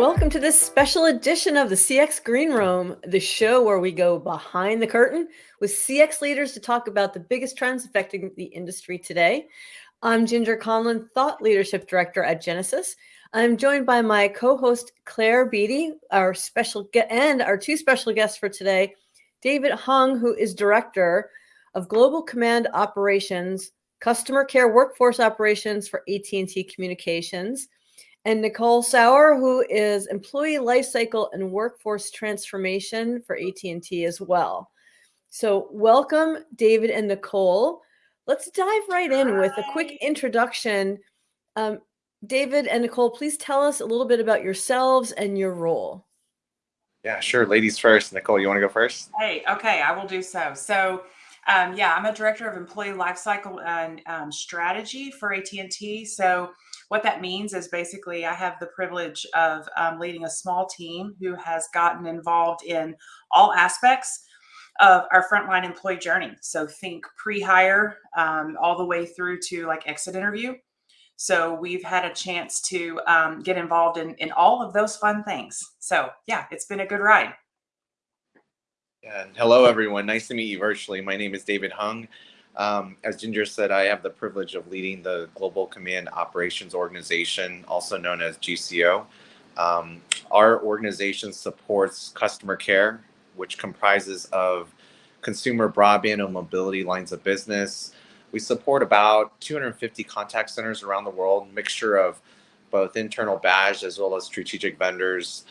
welcome to this special edition of the CX Green Room, the show where we go behind the curtain with CX leaders to talk about the biggest trends affecting the industry today. I'm Ginger Conlon, Thought Leadership Director at Genesys. I'm joined by my co-host Claire Beatty, our special and our two special guests for today, David Hung, who is Director of Global Command Operations, Customer Care Workforce Operations for AT&T Communications, and Nicole Sauer, who is Employee Lifecycle and Workforce Transformation for AT&T as well. So welcome, David and Nicole. Let's dive right in with a quick introduction. Um, David and Nicole, please tell us a little bit about yourselves and your role. Yeah, sure. Ladies first. Nicole, you want to go first? Hey, okay, I will do so. So, um, yeah, I'm a director of employee lifecycle and um, strategy for AT&T. So, what that means is basically I have the privilege of um, leading a small team who has gotten involved in all aspects of our frontline employee journey. So, think pre-hire um, all the way through to like exit interview. So we've had a chance to um, get involved in, in all of those fun things. So yeah, it's been a good ride. And hello, everyone. Nice to meet you virtually. My name is David Hung. Um, as Ginger said, I have the privilege of leading the Global Command Operations Organization, also known as GCO. Um, our organization supports customer care, which comprises of consumer broadband and mobility lines of business, we support about 250 contact centers around the world, mixture of both internal badge as well as strategic vendors.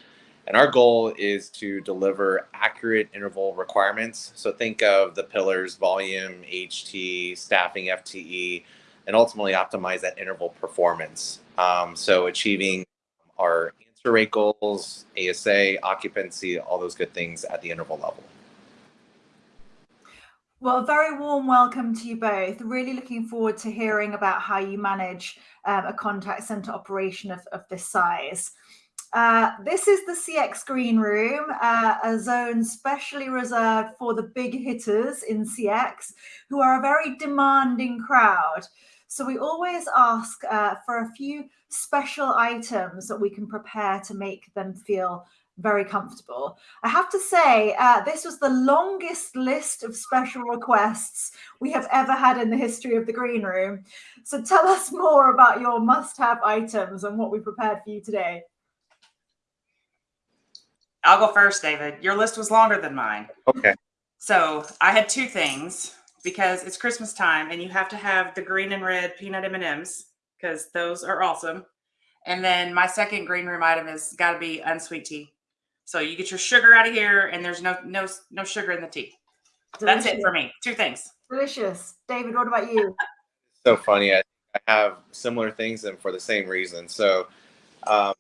And our goal is to deliver accurate interval requirements. So think of the pillars, volume, HT, staffing, FTE, and ultimately optimize that interval performance. Um, so achieving our answer rate goals, ASA, occupancy, all those good things at the interval level. Well, very warm welcome to you both. Really looking forward to hearing about how you manage um, a contact center operation of, of this size. Uh, this is the CX Green Room, uh, a zone specially reserved for the big hitters in CX, who are a very demanding crowd. So we always ask uh, for a few special items that we can prepare to make them feel very comfortable. I have to say, uh, this was the longest list of special requests we have ever had in the history of the green room. So tell us more about your must-have items and what we prepared for you today. I'll go first, David. Your list was longer than mine. Okay. So I had two things because it's Christmas time and you have to have the green and red peanut M&Ms because those are awesome. And then my second green room item is got to be unsweet tea. So you get your sugar out of here, and there's no no no sugar in the tea. Delicious. That's it for me. Two things. Delicious, David. What about you? so funny. I, I have similar things, and for the same reason. So, um,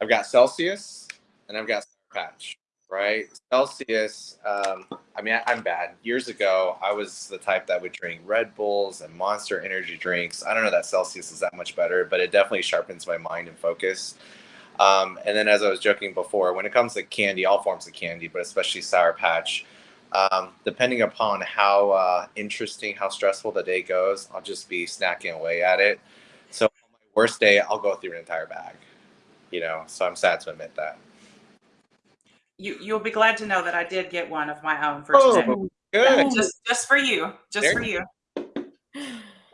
I've got Celsius, and I've got Sour Patch. Right, Celsius. Um, I mean, I, I'm bad. Years ago, I was the type that would drink Red Bulls and Monster energy drinks. I don't know that Celsius is that much better, but it definitely sharpens my mind and focus. Um, and then, as I was joking before, when it comes to candy, all forms of candy, but especially Sour Patch, um, depending upon how uh, interesting, how stressful the day goes, I'll just be snacking away at it. So, on my worst day, I'll go through an entire bag. You know, so I'm sad to admit that. You you'll be glad to know that I did get one of my own for oh, today. Good. Just just for you, just there. for you.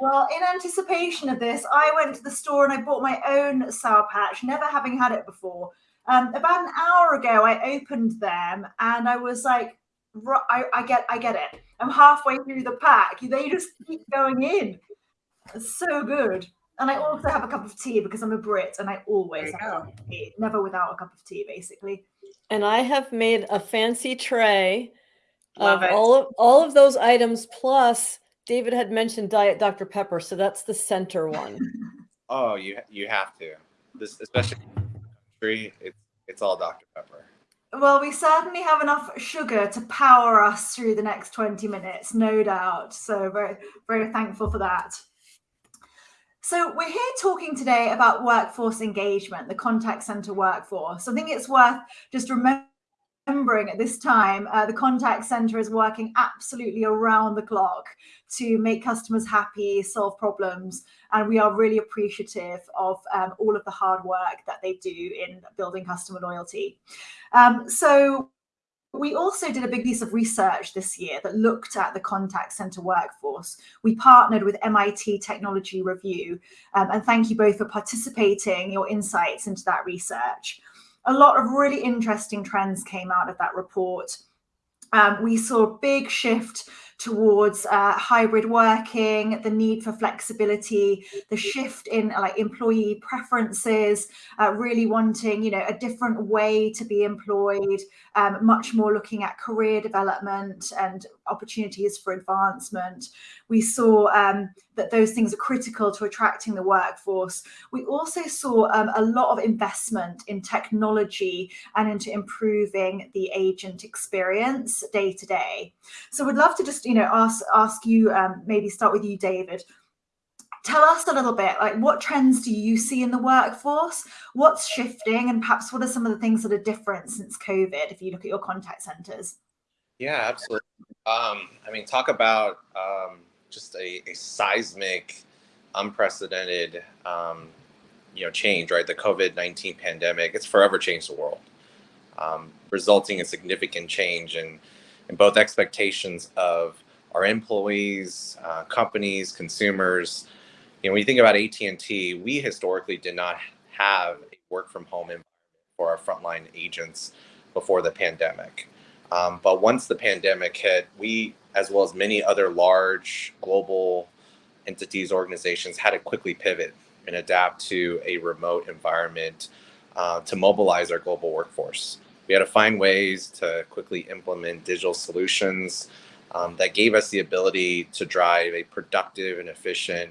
Well, in anticipation of this, I went to the store and I bought my own Sour Patch, never having had it before. Um, about an hour ago, I opened them and I was like, I, I get, I get it. I'm halfway through the pack. They just keep going in. It's so good. And I also have a cup of tea because I'm a Brit and I always have a cup of tea, never without a cup of tea, basically. And I have made a fancy tray Love of it. all of all of those items plus David had mentioned Diet Dr. Pepper, so that's the center one. oh, you you have to. This especially country, it's it's all Dr. Pepper. Well, we certainly have enough sugar to power us through the next 20 minutes, no doubt. So very, very thankful for that. So we're here talking today about workforce engagement, the contact center workforce. I think it's worth just remembering at this time, uh, the contact center is working absolutely around the clock to make customers happy, solve problems, and we are really appreciative of um, all of the hard work that they do in building customer loyalty. Um, so we also did a big piece of research this year that looked at the contact center workforce. We partnered with MIT Technology Review, um, and thank you both for participating, your insights into that research. A lot of really interesting trends came out of that report. Um, we saw a big shift towards uh, hybrid working, the need for flexibility, the shift in like employee preferences, uh, really wanting you know a different way to be employed, um, much more looking at career development and opportunities for advancement. We saw um, that those things are critical to attracting the workforce. We also saw um, a lot of investment in technology and into improving the agent experience day to day. So we'd love to just you know ask ask you um, maybe start with you, David. Tell us a little bit like what trends do you see in the workforce? What's shifting? And perhaps what are some of the things that are different since covid if you look at your contact centers? Yeah absolutely. Um, i mean talk about um, just a, a, seismic unprecedented um, you know change right? The covid-19 pandemic it's forever changed the world um, resulting in significant change in, in both expectations of our employees uh, companies consumers you know, when you think about AT&T, we historically did not have a work from home environment for our frontline agents before the pandemic. Um, but once the pandemic hit, we, as well as many other large global entities, organizations, had to quickly pivot and adapt to a remote environment uh, to mobilize our global workforce. We had to find ways to quickly implement digital solutions um, that gave us the ability to drive a productive and efficient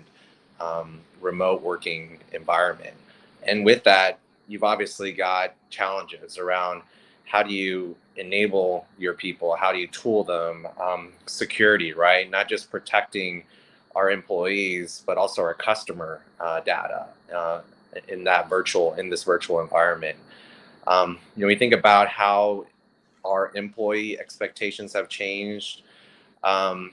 um, remote working environment. And with that, you've obviously got challenges around how do you enable your people? How do you tool them? Um, security, right? Not just protecting our employees, but also our customer uh, data uh, in that virtual, in this virtual environment. Um, you know, we think about how our employee expectations have changed. Um,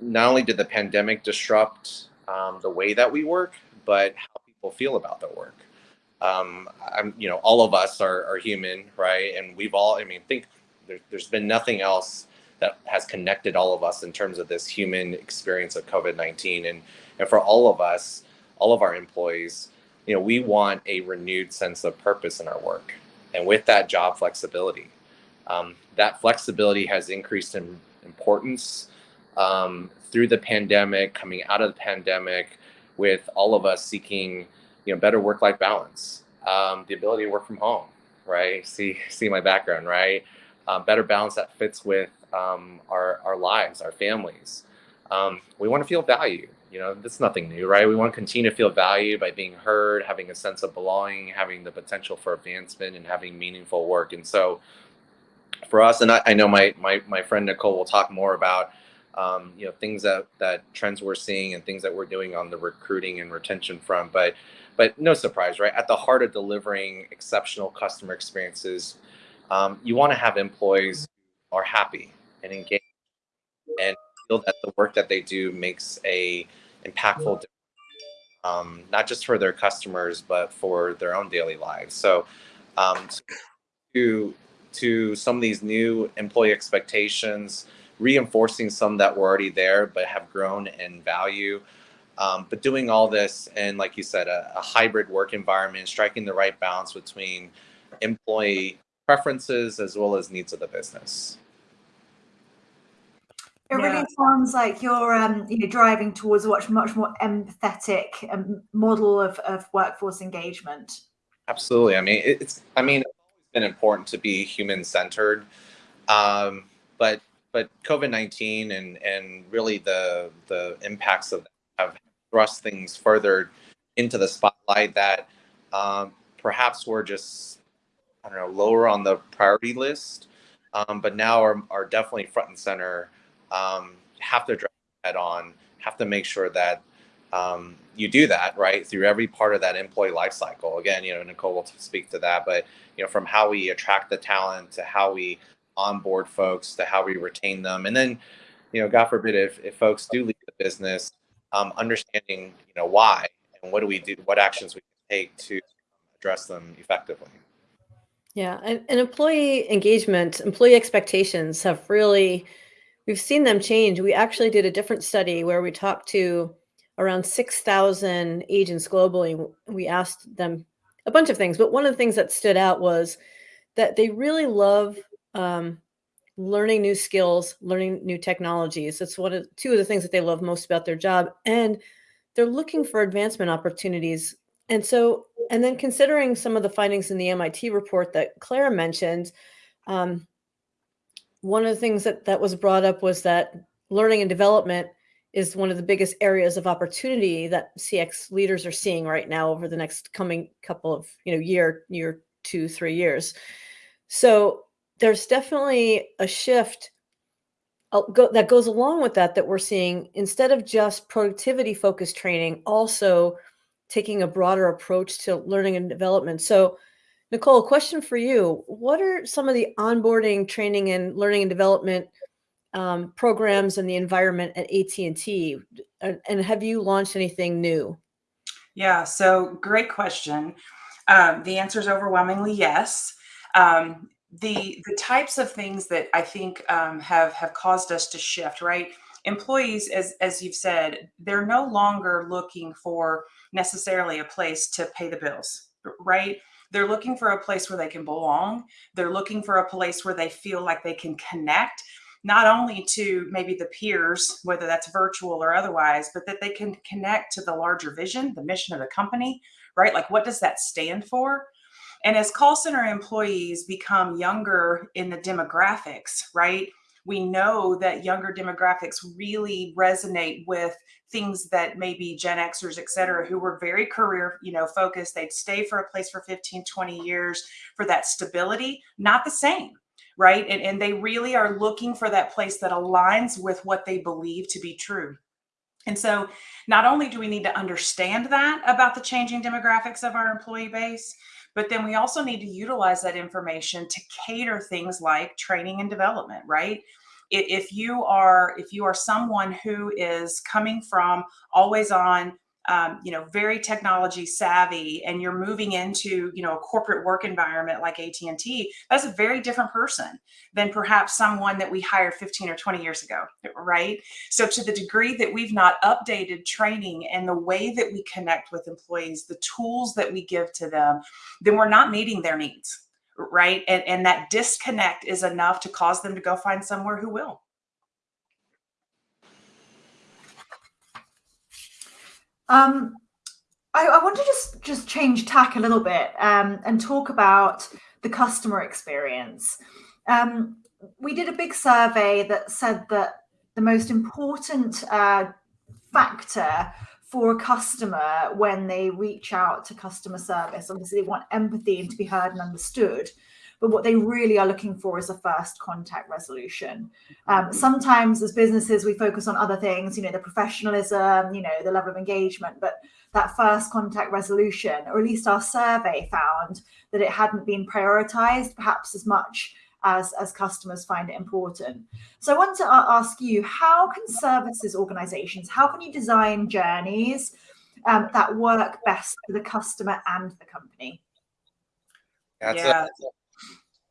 not only did the pandemic disrupt um, the way that we work, but how people feel about their work. Um, I'm, you know, all of us are, are human, right? And we've all, I mean, think there, there's been nothing else that has connected all of us in terms of this human experience of COVID-19. And, and for all of us, all of our employees, you know, we want a renewed sense of purpose in our work. And with that job flexibility, um, that flexibility has increased in importance um, through the pandemic, coming out of the pandemic, with all of us seeking, you know, better work-life balance, um, the ability to work from home, right? See, see my background, right? Um, better balance that fits with um, our our lives, our families. Um, we want to feel valued. You know, that's nothing new, right? We want to continue to feel valued by being heard, having a sense of belonging, having the potential for advancement, and having meaningful work. And so, for us, and I, I know my my my friend Nicole will talk more about um, you know, things that, that trends we're seeing and things that we're doing on the recruiting and retention front. But, but no surprise, right? At the heart of delivering exceptional customer experiences, um, you want to have employees are happy and engaged and feel that the work that they do makes a impactful um, not just for their customers, but for their own daily lives. So um, to, to some of these new employee expectations, reinforcing some that were already there but have grown in value. Um, but doing all this and like you said, a, a, hybrid work environment, striking the right balance between employee preferences as well as needs of the business. It really yeah. sounds like you're um, you know, driving towards a much, much more empathetic um, model of, of workforce engagement. Absolutely. I mean, it's, I mean, it's always been important to be human centered. Um, but but COVID-19 and, and really the, the impacts of that have thrust things further into the spotlight that um, perhaps were just, I don't know, lower on the priority list, um, but now are, are definitely front and center, um, have to address head on, have to make sure that um, you do that right through every part of that employee life cycle. Again, you know, Nicole will speak to that, but you know, from how we attract the talent to how we onboard folks to how we retain them, and then, you know, God forbid if if folks do leave the business, um, understanding you know why and what do we do, what actions we take to address them effectively. Yeah, and, and employee engagement, employee expectations have really, we've seen them change. We actually did a different study where we talked to around 6,000 agents globally. We asked them a bunch of things, but one of the things that stood out was that they really love um, learning new skills, learning new technologies. That's one of two of the things that they love most about their job, and they're looking for advancement opportunities. And so, and then considering some of the findings in the MIT report that Clara mentioned, um, one of the things that that was brought up was that learning and development is one of the biggest areas of opportunity that CX leaders are seeing right now over the next coming couple of you know year year two three years. So there's definitely a shift uh, that goes along with that that we're seeing instead of just productivity focused training also taking a broader approach to learning and development so nicole question for you what are some of the onboarding training and learning and development um, programs and the environment at AT&T and, have you launched anything new? Yeah, so great question. Um, the answer is overwhelmingly yes. Um, the the types of things that I think um, have have caused us to shift, right? Employees, as as you've said, they're no longer looking for necessarily a place to pay the bills, right? They're looking for a place where they can belong. They're looking for a place where they feel like they can connect not only to maybe the peers, whether that's virtual or otherwise, but that they can connect to the larger vision, the mission of the company, right? Like, what does that stand for? And as call center employees become younger in the demographics, right? We know that younger demographics really resonate with things that maybe Gen Xers, et cetera, who were very career, you know, focused. They'd stay for a place for 15, 20 years for that stability, not the same right? And, and they really are looking for that place that aligns with what they believe to be true. And so, not only do we need to understand that about the changing demographics of our employee base, but then we also need to utilize that information to cater things like training and development, right? If you are if you are someone who is coming from always on um, you know very technology savvy and you're moving into you know a corporate work environment like AT&T that's a very different person than perhaps someone that we hired 15 or 20 years ago right? So to the degree that we've not updated training and the way that we connect with employees the tools that we give to them then we're not meeting their needs right and, and that disconnect is enough to cause them to go find somewhere who will Um, I, I, want to just just change tack a little bit um, and talk about the customer experience. Um, we did a big survey that said that the most important uh, factor for a customer when they reach out to customer service, obviously they want empathy and to be heard and understood, but what they really are looking for is a first contact resolution. Um, sometimes as businesses, we focus on other things, you know, the professionalism, you know, the level of engagement, but that first contact resolution, or at least our survey found that it hadn't been prioritized perhaps as much as, as customers find it important. So I want to ask you, how can services organizations, how can you design journeys um, that work best for the customer and the company? That's yeah. a,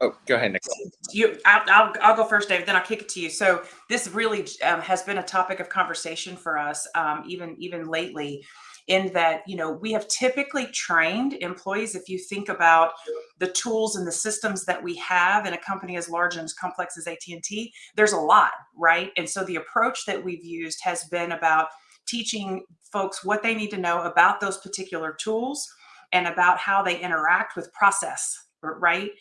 Oh, go ahead, Nicole. You, I'll, I'll, I'll, go first, David. Then I'll kick it to you. So this really um, has been a topic of conversation for us, um, even even lately, in that you know we have typically trained employees. If you think about the tools and the systems that we have in a company as large and as complex as AT and T, there's a lot, right? And so the approach that we've used has been about teaching folks what they need to know about those particular tools and about how they interact with process, right?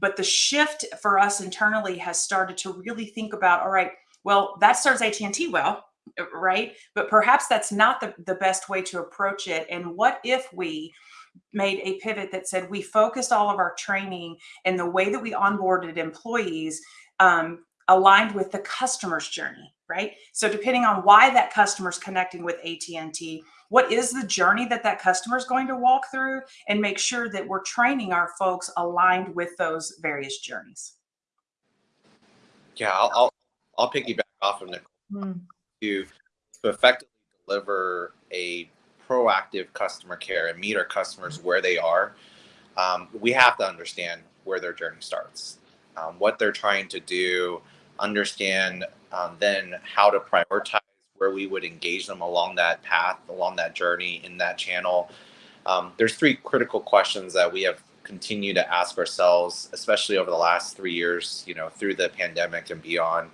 But the shift for us internally has started to really think about, all right, well, that serves AT&T well, right? But perhaps that's not the, the best way to approach it. And what if we made a pivot that said we focused all of our training and the way that we onboarded employees um, aligned with the customer's journey, right? So depending on why that customer is connecting with AT&T, what is the journey that that customer is going to walk through and make sure that we're training our folks aligned with those various journeys. Yeah, I'll I'll, I'll piggyback off of Nicole Mm. To effectively deliver a proactive customer care and meet our customers where they are. Um, we have to understand where their journey starts, um, what they're trying to do, understand um, then how to prioritize where we would engage them along that path, along that journey in that channel. Um, there's three critical questions that we have continued to ask ourselves, especially over the last three years, you know, through the pandemic and beyond.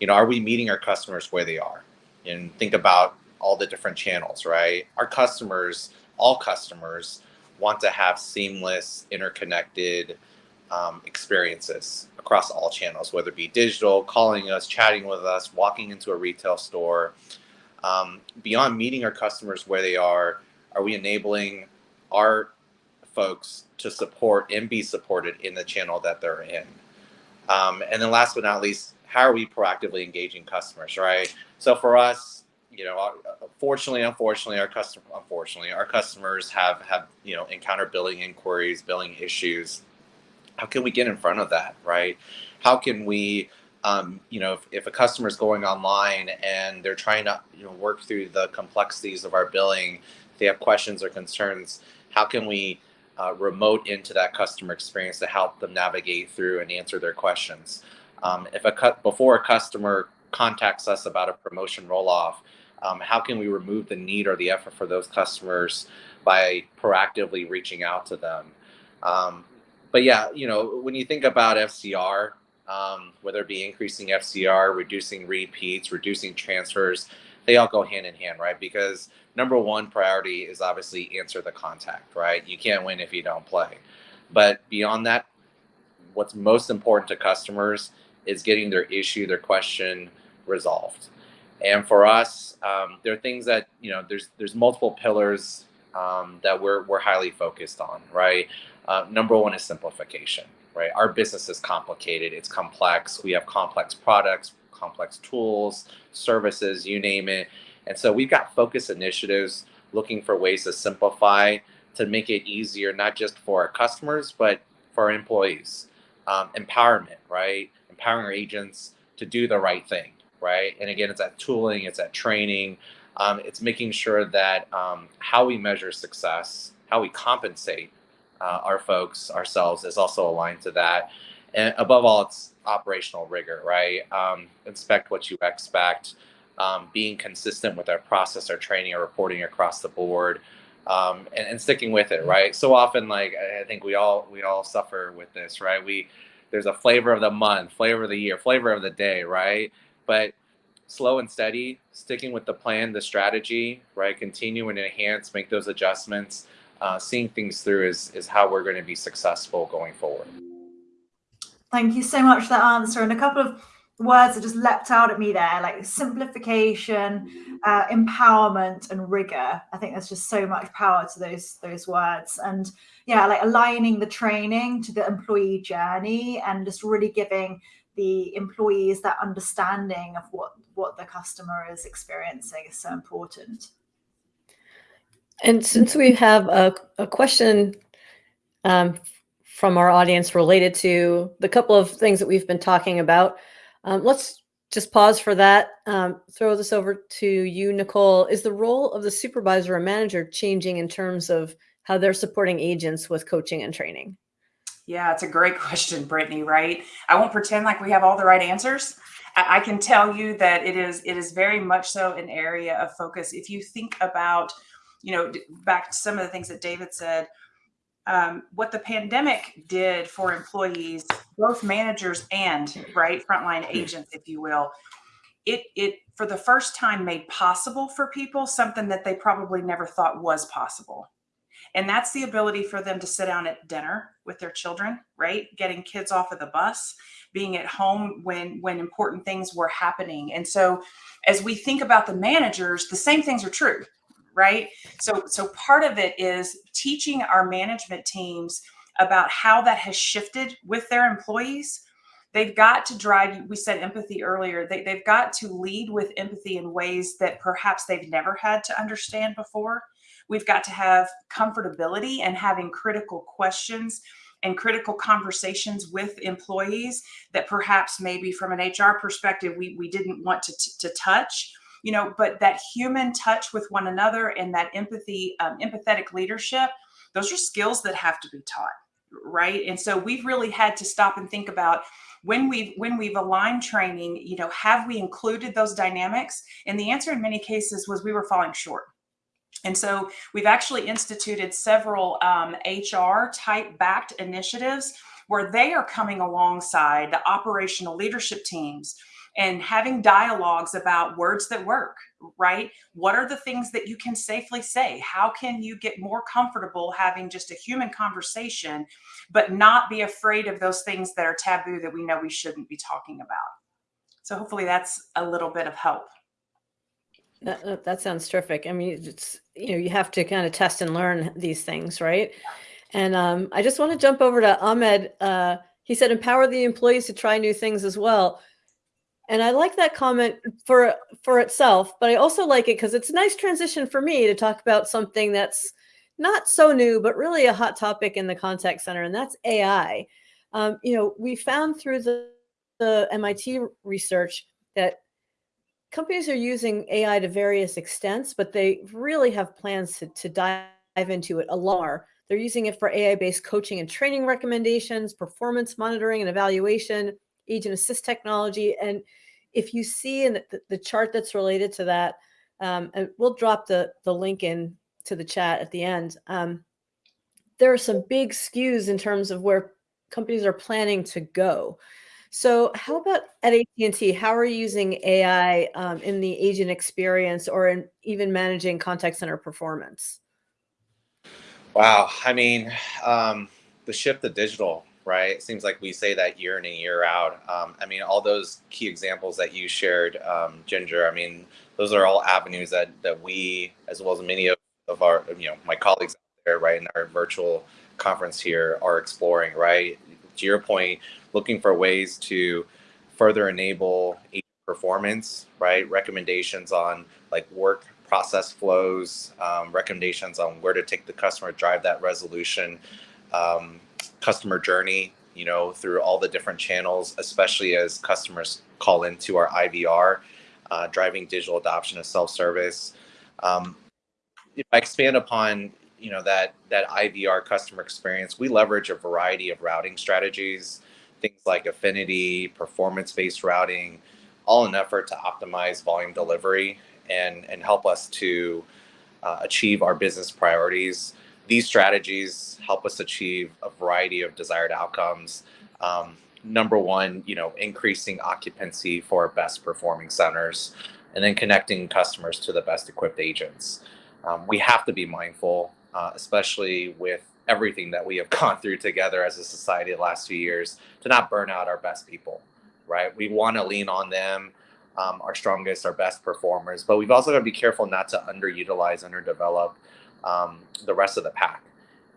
You know, are we meeting our customers where they are? And think about all the different channels, right? Our customers, all customers, want to have seamless, interconnected um, experiences across all channels, whether it be digital, calling us, chatting with us, walking into a retail store. Um, beyond meeting our customers where they are, are we enabling our folks to support and be supported in the channel that they're in? Um, and then last but not least, how are we proactively engaging customers, right? So for us, you know, fortunately, unfortunately, our customer, unfortunately, our customers have have you know encountered billing inquiries, billing issues. How can we get in front of that, right? How can we, um, you know, if, if a customer is going online and they're trying to you know work through the complexities of our billing, they have questions or concerns. How can we uh, remote into that customer experience to help them navigate through and answer their questions? Um, if a cut before a customer contacts us about a promotion roll off, um, how can we remove the need or the effort for those customers by proactively reaching out to them? Um, but yeah, you know, when you think about FCR, um, whether it be increasing FCR, reducing repeats, reducing transfers, they all go hand in hand, right? Because number one priority is obviously answer the contact, right? You can't win if you don't play. But beyond that, what's most important to customers is getting their issue, their question resolved. And for us, um, there are things that you know. There's there's multiple pillars um, that we're we're highly focused on, right? Uh, number one is simplification, right? Our business is complicated. It's complex. We have complex products, complex tools, services, you name it. And so we've got focus initiatives looking for ways to simplify to make it easier, not just for our customers, but for our employees. Um, empowerment, right? Empowering our agents to do the right thing, right? And again, it's that tooling, it's that training, um, it's making sure that um, how we measure success, how we compensate uh, our folks, ourselves, is also aligned to that. And above all, it's operational rigor, right? Um, inspect what you expect, um, being consistent with our process, our training, our reporting across the board. Um, and, and, sticking with it, right? So often, like I think we all we all suffer with this, right? We there's a flavor of the month, flavor of the year, flavor of the day, right? But slow and steady, sticking with the plan, the strategy, right? Continue and enhance, make those adjustments. Uh, seeing things through is is how we're going to be successful going forward. Thank you so much for that answer. And a couple of words that just leapt out at me there, like simplification, uh, empowerment, and rigor. I think there's just so much power to those those words. And yeah, like aligning the training to the employee journey and just really giving the employees that understanding of what what the customer is experiencing is so important. And since we have a, a question um, from our audience related to the couple of things that we've been talking about, um, let's just pause for that. Um, throw this over to you, Nicole. Is the role of the supervisor or manager changing in terms of how they're supporting agents with coaching and training? Yeah, it's a great question, Brittany, right? I won't pretend like we have all the right answers. I can tell you that it is it is very much so an area of focus. If you think about, you know, back to some of the things that David said, um, what the pandemic did for employees, both managers and right frontline agents, if you will, it it for the first time made possible for people something that they probably never thought was possible. And that's the ability for them to sit down at dinner with their children right? Getting kids off of the bus being at home when when important things were happening. And so as we think about the managers the same things are true right? So so part of it is teaching our management teams about how that has shifted with their employees. They've got to drive we said empathy earlier they, they've got to lead with empathy in ways that perhaps they've never had to understand before. We've got to have comfortability and having critical questions and critical conversations with employees that perhaps maybe from an hr perspective we, we didn't want to, to touch you know but that human touch with one another and that empathy um, empathetic leadership those are skills that have to be taught right? And so we've really had to stop and think about when we've when we've aligned training you know have we included those dynamics? And the answer in many cases was we were falling short. And so we've actually instituted several um, hr type backed initiatives where they are coming alongside the operational leadership teams and having dialogues about words that work, right? What are the things that you can safely say? How can you get more comfortable having just a human conversation, but not be afraid of those things that are taboo that we know we shouldn't be talking about? So hopefully that's a little bit of help. That, that sounds terrific. I mean, it's, you know, you have to kind of test and learn these things, right? And um, I just want to jump over to Ahmed. Uh, he said, empower the employees to try new things as well and I like that comment for for itself, but I also like it because it's a nice transition for me to talk about something that's not so new, but really a hot topic in the contact center, and that's AI. Um, you know, we found through the, the MIT research that companies are using AI to various extents, but they really have plans to, to dive into it a lot. They're using it for AI-based coaching and training recommendations, performance monitoring and evaluation, agent assist technology, and if you see in the, the chart that's related to that, um, and we'll drop the, the link in to the chat at the end. Um, there are some big skews in terms of where companies are planning to go. So how about at AT&T, how are you using AI um, in the agent experience or in even managing contact center performance? Wow. I mean, um, the shift to digital right? It seems like we say that year in and year out. Um, I mean, all those key examples that you shared, um, Ginger. I mean, those are all avenues that that we, as well as many of, of our, you know, my colleagues out there, right, in our virtual conference here, are exploring. Right, to your point, looking for ways to further enable performance, right? Recommendations on like work process flows, um, recommendations on where to take the customer, drive that resolution. Um, customer journey, you know, through all the different channels, especially as customers call into our IVR, uh, driving digital adoption of self-service. Um, if I expand upon, you know, that that IVR customer experience, we leverage a variety of routing strategies, things like affinity, performance-based routing, all in effort to optimize volume delivery and and help us to uh, achieve our business priorities these strategies help us achieve a variety of desired outcomes. Um, number one, you know, increasing occupancy for best performing centers, and then connecting customers to the best equipped agents. Um, we have to be mindful, uh, especially with everything that we have gone through together as a society the last few years, to not burn out our best people, right? We want to lean on them, um, our strongest, our best performers, but we've also got to be careful not to underutilize, underdevelop um, the rest of the pack.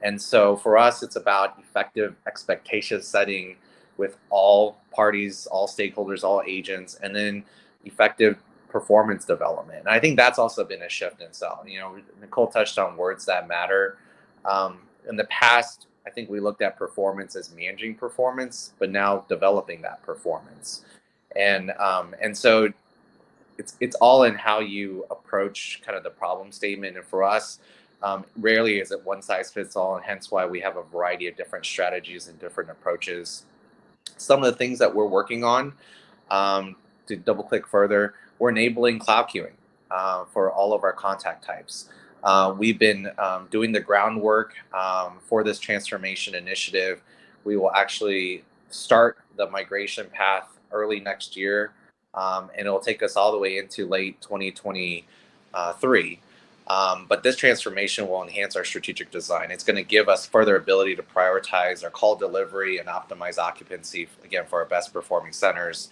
And so for us, it's about effective expectation setting with all parties, all stakeholders, all agents, and then effective performance development. And I think that's also been a shift in sell. You know, Nicole touched on words that matter. Um, in the past, I think we looked at performance as managing performance, but now developing that performance. And um, and so it's it's all in how you approach kind of the problem statement. And for us, um, rarely is it one size fits all, and hence why we have a variety of different strategies and different approaches. Some of the things that we're working on, um, to double click further, we're enabling cloud queuing uh, for all of our contact types. Uh, we've been um, doing the groundwork um, for this transformation initiative. We will actually start the migration path early next year, um, and it'll take us all the way into late 2023. Um, but this transformation will enhance our strategic design. It's going to give us further ability to prioritize our call delivery and optimize occupancy, again, for our best performing centers.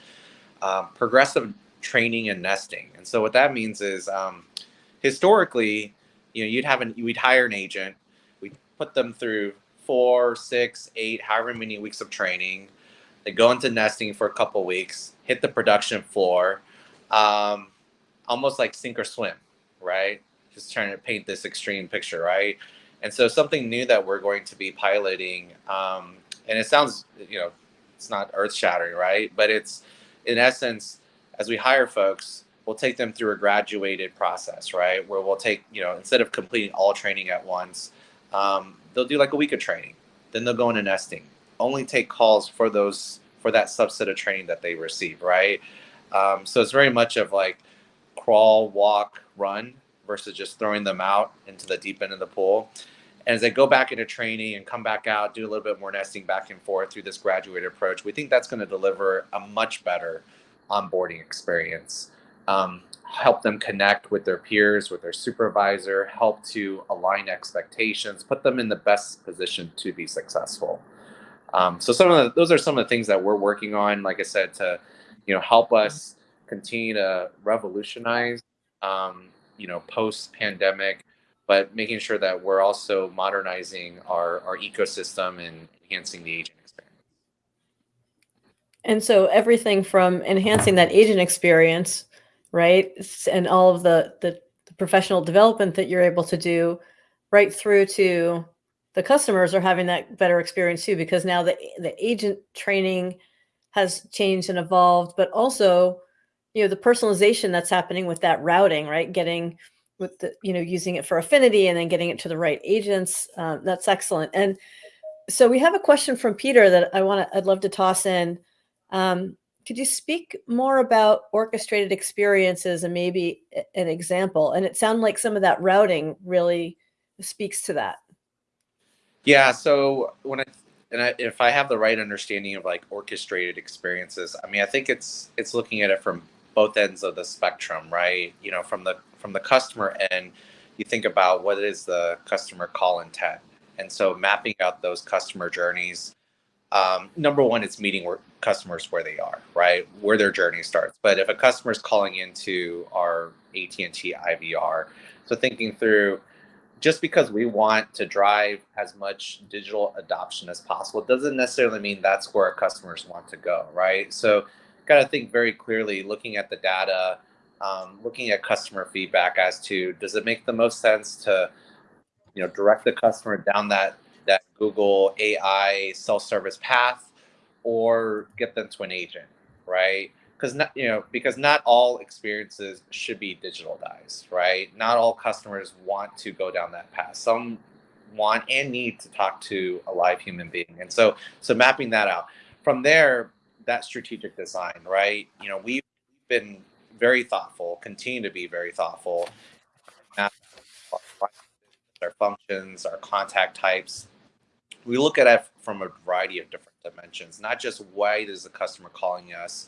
Um, progressive training and nesting. And so what that means is um, historically, you know, you'd have an, we'd hire an agent, we'd put them through four, six, eight, however many weeks of training. They go into nesting for a couple weeks, hit the production floor, um, almost like sink or swim, right? Just trying to paint this extreme picture, right? And so something new that we're going to be piloting, um, and it sounds, you know, it's not earth shattering, right? But it's in essence, as we hire folks, we'll take them through a graduated process, right? Where we'll take, you know, instead of completing all training at once, um, they'll do like a week of training. Then they'll go into nesting. Only take calls for those for that subset of training that they receive, right? Um, so it's very much of like crawl, walk, run versus just throwing them out into the deep end of the pool. And as they go back into training and come back out, do a little bit more nesting back and forth through this graduated approach, we think that's going to deliver a much better onboarding experience. Um, help them connect with their peers, with their supervisor, help to align expectations, put them in the best position to be successful. Um, so some of the, those are some of the things that we're working on, like I said, to you know help us continue to revolutionize, um, you know, post pandemic, but making sure that we're also modernizing our our ecosystem and enhancing the agent experience. And so everything from enhancing that agent experience right? And all of the, the, the professional development that you're able to do right through to the customers are having that better experience too, because now the, the agent training has changed and evolved, but also, you know, the personalization that's happening with that routing, right? Getting with the, you know, using it for affinity and then getting it to the right agents. Uh, that's excellent. And so we have a question from Peter that I want to, I'd love to toss in. Um, could you speak more about orchestrated experiences and maybe an example? And it sounded like some of that routing really speaks to that. Yeah. So when I and I, if I have the right understanding of like orchestrated experiences, I mean, I think it's it's looking at it from both ends of the spectrum, right? You know, from the from the customer end, you think about what is the customer call intent, and so mapping out those customer journeys um, number one, it's meeting customers where they are, right, where their journey starts. But if a customer is calling into our AT&T IVR, so thinking through, just because we want to drive as much digital adoption as possible doesn't necessarily mean that's where our customers want to go, right? So, got to think very clearly, looking at the data, um, looking at customer feedback as to does it make the most sense to, you know, direct the customer down that that Google AI self-service path or get them to an agent, right? Because not you know because not all experiences should be digitalized, right? Not all customers want to go down that path. Some want and need to talk to a live human being, and so so mapping that out. From there, that strategic design, right? You know, we've been very thoughtful, continue to be very thoughtful. Our functions, our contact types, we look at it from a variety of different dimensions, not just why is the customer calling us,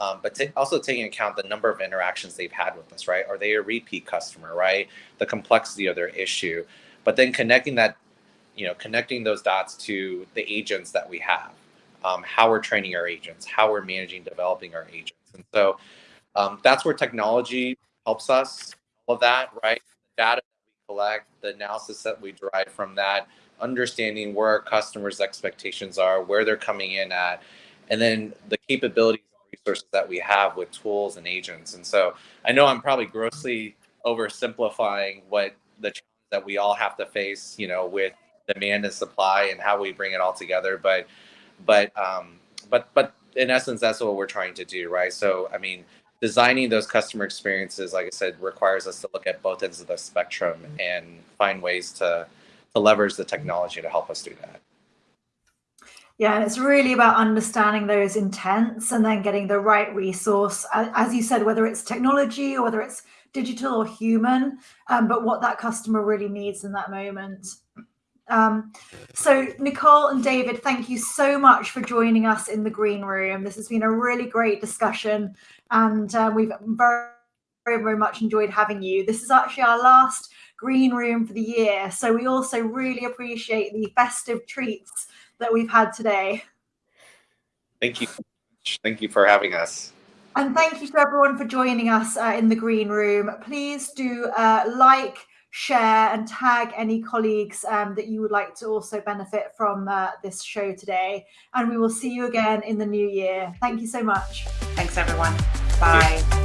um, but also taking account the number of interactions they've had with us, right? Are they a repeat customer, right? The complexity of their issue, but then connecting that, you know, connecting those dots to the agents that we have, um, how we're training our agents, how we're managing, developing our agents, and so um, that's where technology helps us. All of that, right? The data that we collect, the analysis that we derive from that understanding where our customers' expectations are, where they're coming in at, and then the capabilities and resources that we have with tools and agents. And so I know I'm probably grossly oversimplifying what the challenge that we all have to face, you know, with demand and supply and how we bring it all together. But but um, but but in essence, that's what we're trying to do, right? So I mean, designing those customer experiences, like I said, requires us to look at both ends of the spectrum and find ways to to leverage the technology to help us do that. Yeah, and it's really about understanding those intents and then getting the right resource, as you said, whether it's technology or whether it's digital or human, um, but what that customer really needs in that moment. Um, so Nicole and David, thank you so much for joining us in the green room. This has been a really great discussion and uh, we've very, very, very much enjoyed having you. This is actually our last green room for the year. So we also really appreciate the festive treats that we've had today. Thank you. Thank you for having us. And thank you to everyone for joining us uh, in the green room. Please do uh, like, share and tag any colleagues um, that you would like to also benefit from uh, this show today. And we will see you again in the new year. Thank you so much. Thanks, everyone. Bye.